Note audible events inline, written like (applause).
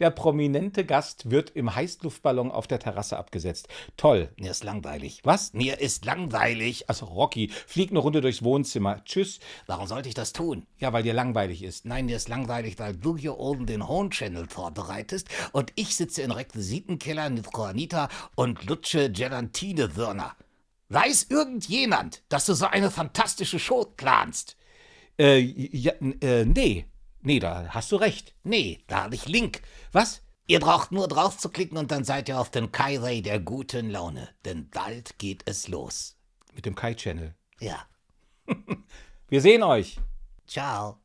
Der prominente Gast wird im Heißluftballon auf der Terrasse abgesetzt. Toll. Mir ist langweilig. Was? Mir ist langweilig. Also Rocky, flieg eine Runde durchs Wohnzimmer. Tschüss. Warum sollte ich das tun? Ja, weil dir langweilig ist. Nein, mir ist langweilig, weil du hier oben den Horn Channel vorbereitest und ich sitze in Requisitenkeller mit Juanita und lutsche Gelatine-Würner. Weiß irgendjemand, dass du so eine fantastische Show planst? Äh, ja, äh, nee. Nee, da hast du recht. Nee, da habe ich Link. Was? Ihr braucht nur drauf zu klicken und dann seid ihr auf dem Kai-Ray der guten Laune. Denn bald geht es los. Mit dem Kai-Channel. Ja. (laughs) Wir sehen euch. Ciao.